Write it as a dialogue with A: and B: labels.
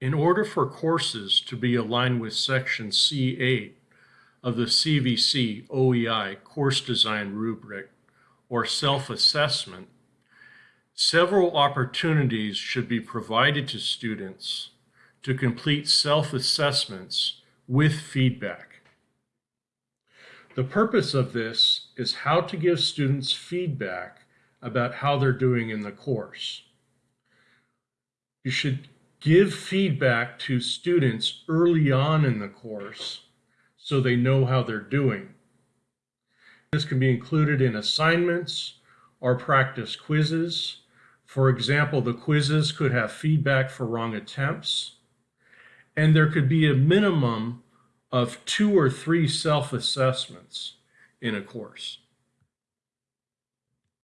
A: In order for courses to be aligned with Section C8 of the CVC OEI Course Design Rubric or self-assessment, several opportunities should be provided to students to complete self-assessments with feedback. The purpose of this is how to give students feedback about how they're doing in the course. You should give feedback to students early on in the course so they know how they're doing. This can be included in assignments or practice quizzes. For example, the quizzes could have feedback for wrong attempts, and there could be a minimum of two or three self-assessments in a course.